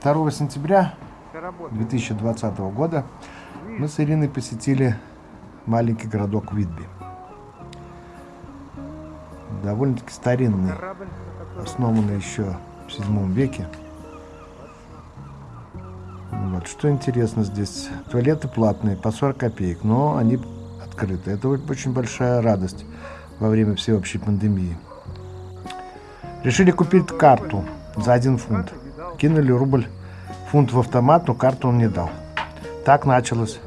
2 сентября 2020 года мы с Ириной посетили маленький городок Видби. Довольно-таки старинный, основанный еще в 7 веке. Вот. Что интересно здесь, туалеты платные, по 40 копеек, но они открыты. Это очень большая радость во время всеобщей пандемии. Решили купить карту за один фунт. Кинули рубль фунт в автомат, но карту он не дал. Так началось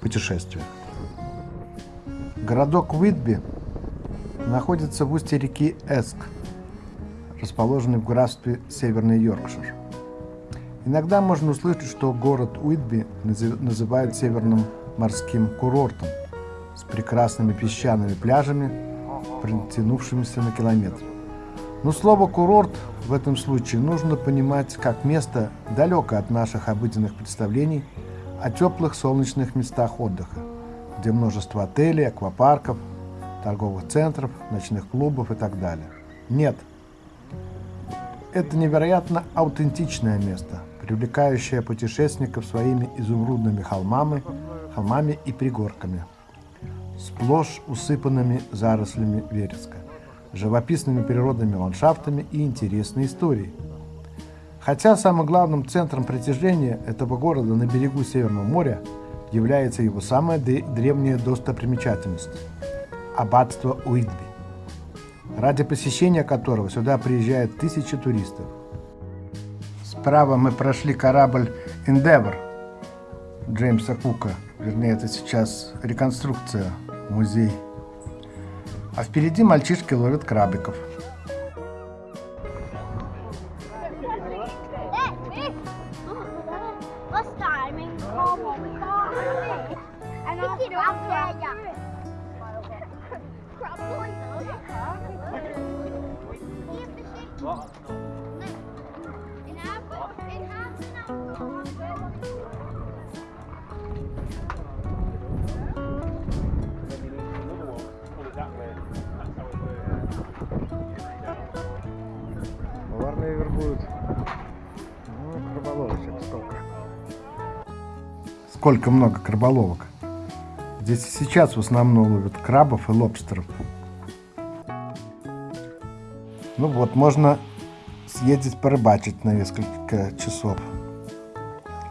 путешествие. Городок Уитби находится в устье реки Эск, расположенный в графстве Северный Йоркшир. Иногда можно услышать, что город Уитби называют северным морским курортом с прекрасными песчаными пляжами, протянувшимися на километр. Но слово «курорт» в этом случае нужно понимать как место, далекое от наших обыденных представлений о теплых солнечных местах отдыха, где множество отелей, аквапарков, торговых центров, ночных клубов и так далее. Нет. Это невероятно аутентичное место, привлекающее путешественников своими изумрудными холмами, холмами и пригорками, сплошь усыпанными зарослями вереска живописными природными ландшафтами и интересной историей. Хотя самым главным центром притяжения этого города на берегу Северного моря является его самая древняя достопримечательность – аббатство Уитби, ради посещения которого сюда приезжают тысячи туристов. Справа мы прошли корабль Endeavour Джеймса Кука, вернее это сейчас реконструкция, музей а впереди мальчишки ловят крабиков. What? сколько много краболовок. Здесь сейчас в основном ловят крабов и лобстеров. Ну вот, можно съездить порыбачить на несколько часов.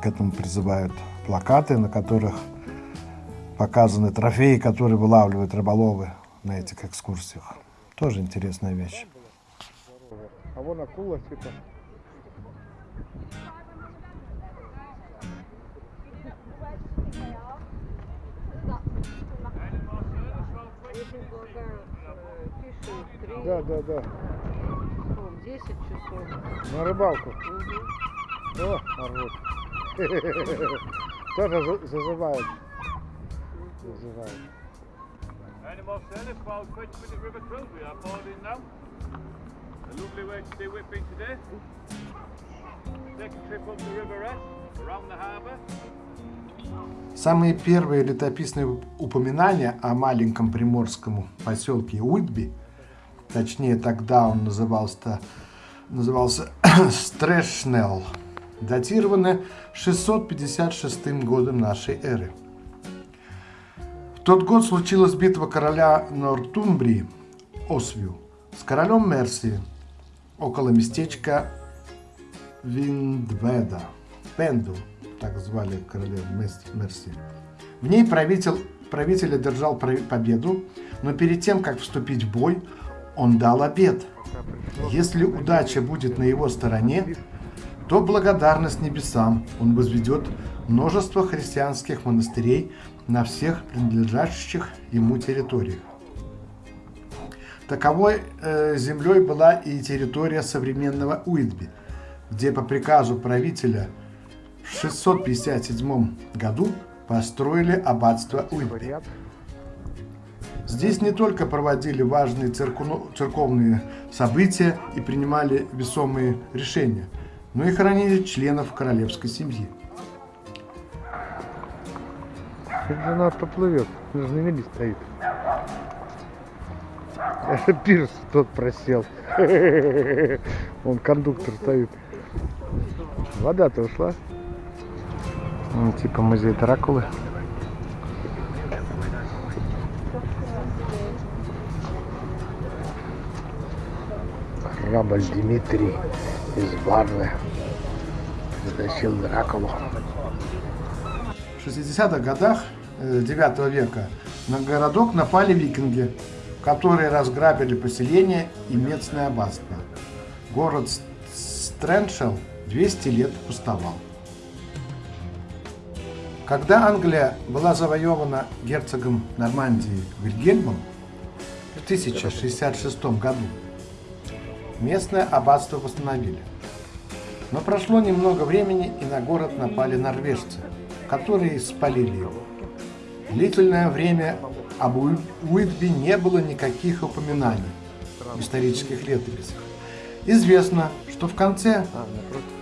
К этому призывают плакаты, на которых показаны трофеи, которые вылавливают рыболовы на этих экскурсиях. Тоже интересная вещь. А вон акула типа Да, да, да. О, 10 часов. На рыбалку? Угу. О, орут. Тоже зазывают. Зазывают. More service about 20 minute river cruise we are boarding now. A lovely way to do whipping today. Take a trip up the River S, around the harbour. Самые первые летописные упоминания о маленьком приморском поселке Уитби, точнее тогда он назывался, назывался Стрэшнелл, датированы 656 годом нашей эры. В тот год случилась битва короля Нортумбрии Освью с королем Мерсии около местечка Виндведа, Пенду, так звали короля Мерси. В ней правитель, правитель одержал победу, но перед тем, как вступить в бой, он дал обед. Если удача будет на его стороне, то благодарность небесам он возведет множество христианских монастырей на всех принадлежащих ему территориях. Таковой э, землей была и территория современного Уитби, где по приказу правителя – в 657 году построили аббатство Уитби. Здесь не только проводили важные церковные события и принимали весомые решения, но и хоронили членов королевской семьи. Жена поплывет, на мели стоит. Пирс тот просел. Он кондуктор стоит. Вода-то ушла. Ну, типа музей Дракулы. Корабль Дмитрий из Варны затащил Дракулу. В 60-х годах э, 9 века на городок напали викинги, которые разграбили поселение и местное аббатство. Город Стрэншел 200 лет пустовал. Когда Англия была завоевана герцогом Нормандии Вильгельмом в 1066 году, местное аббатство восстановили. Но прошло немного времени, и на город напали норвежцы, которые спалили его. Длительное время об Уи- Уитби не было никаких упоминаний в исторических летописях. Известно, что в конце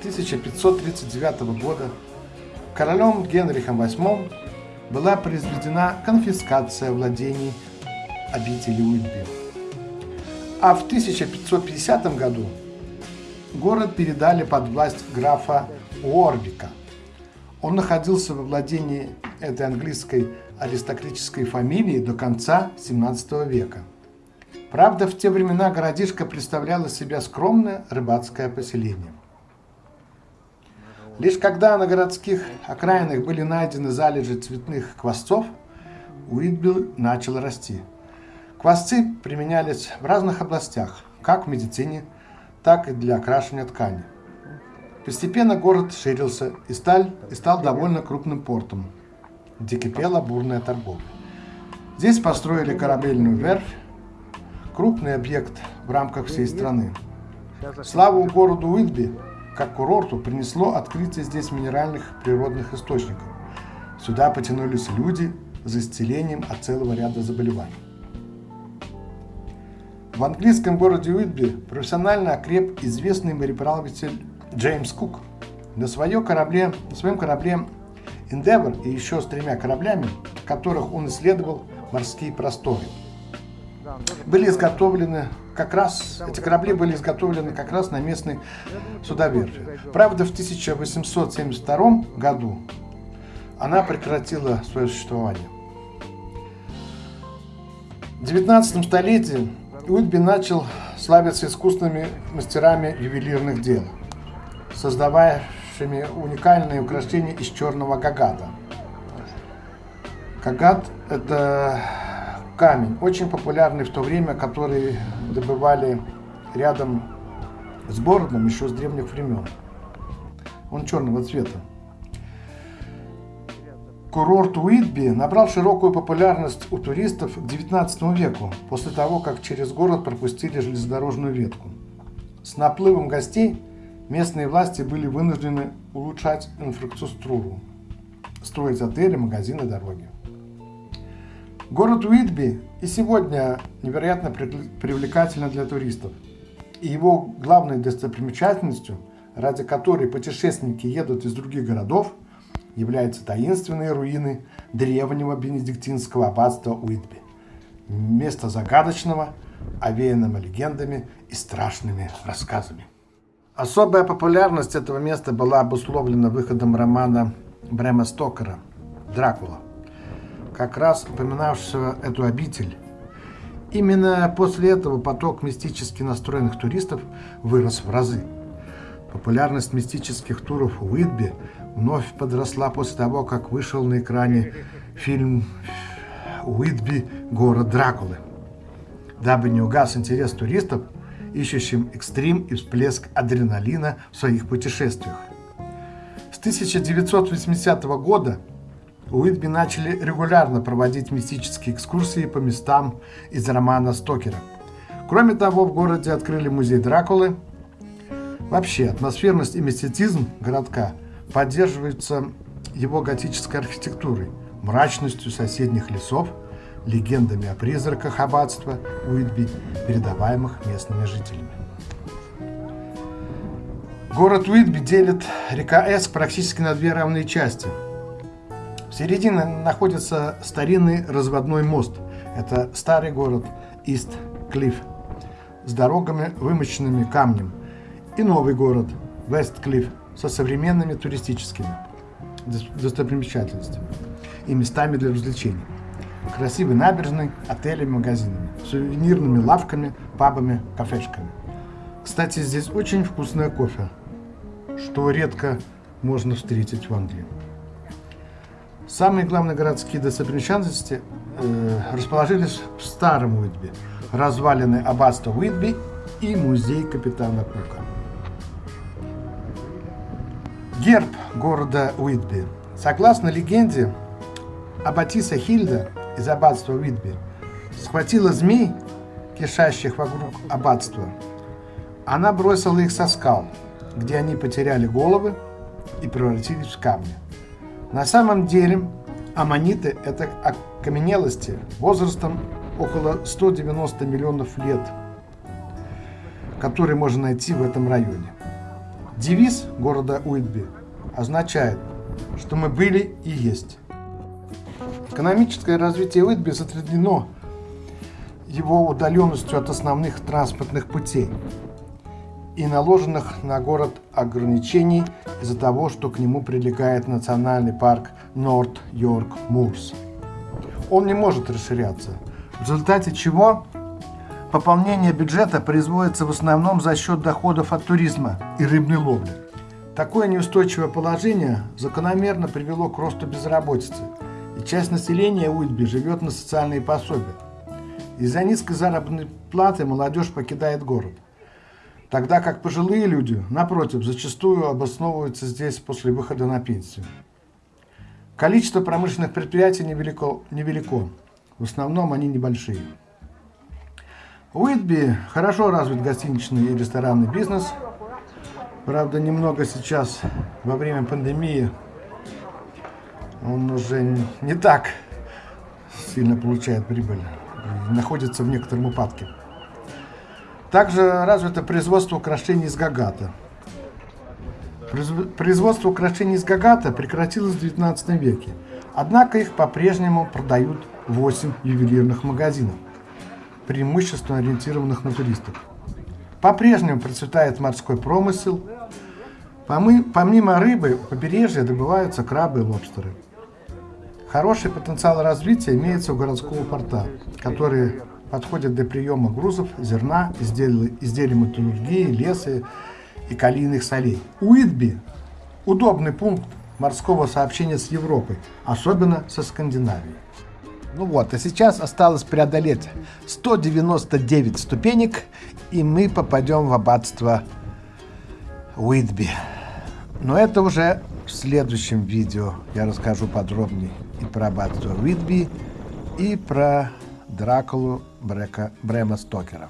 1539 года королем Генрихом VIII была произведена конфискация владений обители Уитби. А в 1550 году город передали под власть графа Уорбика. Он находился во владении этой английской аристократической фамилии до конца 17 века. Правда, в те времена городишко представляло себя скромное рыбацкое поселение. Лишь когда на городских окраинах были найдены залежи цветных квасцов, Уитбилл начал расти. Квасцы применялись в разных областях, как в медицине, так и для окрашивания ткани. Постепенно город ширился и, стал, и стал довольно крупным портом, где кипела бурная торговля. Здесь построили корабельную верфь, крупный объект в рамках всей страны. Славу городу Уитби как курорту принесло открытие здесь минеральных природных источников. Сюда потянулись люди за исцелением от целого ряда заболеваний. В английском городе Уитби профессионально окреп известный мореплаватель Джеймс Кук. На, свое корабле, на своем корабле Endeavour и еще с тремя кораблями, в которых он исследовал морские просторы, были изготовлены как раз, эти корабли были изготовлены как раз на местной судоверфи. Правда, в 1872 году она прекратила свое существование. В 19 столетии Уитби начал славиться искусными мастерами ювелирных дел, создававшими уникальные украшения из черного гагата. Гагат – это камень, очень популярный в то время, который добывали рядом с городом еще с древних времен. Он черного цвета. Курорт Уитби набрал широкую популярность у туристов к XIX веку, после того, как через город пропустили железнодорожную ветку. С наплывом гостей местные власти были вынуждены улучшать инфраструктуру, строить отели, магазины, дороги. Город Уитби и сегодня невероятно привлекательно для туристов. И его главной достопримечательностью, ради которой путешественники едут из других городов, являются таинственные руины древнего бенедиктинского аббатства Уитби. Место загадочного, овеянного легендами и страшными рассказами. Особая популярность этого места была обусловлена выходом романа Брема Стокера «Дракула», как раз упоминавшего эту обитель. Именно после этого поток мистически настроенных туристов вырос в разы. Популярность мистических туров в Уитби вновь подросла после того, как вышел на экране фильм «Уитби. Город Дракулы». Дабы не угас интерес туристов, ищущим экстрим и всплеск адреналина в своих путешествиях. С 1980 года Уитби начали регулярно проводить мистические экскурсии по местам из романа Стокера. Кроме того, в городе открыли музей Дракулы. Вообще, атмосферность и мистицизм городка поддерживаются его готической архитектурой, мрачностью соседних лесов, легендами о призраках аббатства Уитби, передаваемых местными жителями. Город Уитби делит река Эск практически на две равные части. В середине находится старинный разводной мост. Это старый город Ист Клифф с дорогами, вымощенными камнем. И новый город Вестклифф со современными туристическими достопримечательностями и местами для развлечений. Красивой набережной, отелями, магазинами, сувенирными лавками, пабами, кафешками. Кстати, здесь очень вкусное кофе, что редко можно встретить в Англии. Самые главные городские достопримечательности э, расположились в старом Уитби. Развалины аббатства Уитби и музей капитана Кука. Герб города Уитби. Согласно легенде, Аббатиса Хильда из аббатства Уитби схватила змей, кишащих вокруг аббатства. Она бросила их со скал, где они потеряли головы и превратились в камни. На самом деле аммониты – это окаменелости возрастом около 190 миллионов лет, которые можно найти в этом районе. Девиз города Уитби означает, что мы были и есть. Экономическое развитие Уитби затруднено его удаленностью от основных транспортных путей и наложенных на город ограничений из-за того, что к нему прилегает национальный парк Норт Йорк Мурс. Он не может расширяться, в результате чего пополнение бюджета производится в основном за счет доходов от туризма и рыбной ловли. Такое неустойчивое положение закономерно привело к росту безработицы, часть населения Уитби живет на социальные пособия. Из-за низкой заработной платы молодежь покидает город – тогда как пожилые люди, напротив, зачастую обосновываются здесь после выхода на пенсию. Количество промышленных предприятий невелико, невелико. В основном они небольшие. Уитби хорошо развит гостиничный и ресторанный бизнес. Правда, немного сейчас, во время пандемии, он уже не так сильно получает прибыль. Находится в некотором упадке. Также развито производство украшений из гагата. Производство украшений из гагата прекратилось в 19 веке, однако их по-прежнему продают 8 ювелирных магазинов, преимущественно ориентированных на туристов. По-прежнему процветает морской промысел. Помимо рыбы, у побережья добываются крабы и лобстеры. Хороший потенциал развития имеется у городского порта, который подходят для приема грузов, зерна, изделий, изделий металлургии, леса и калийных солей. Уитби – удобный пункт морского сообщения с Европой, особенно со Скандинавией. Ну вот, а сейчас осталось преодолеть 199 ступенек, и мы попадем в аббатство Уитби. Но это уже в следующем видео я расскажу подробнее и про аббатство Уитби, и про Дракулу Брека, Брема Стокера.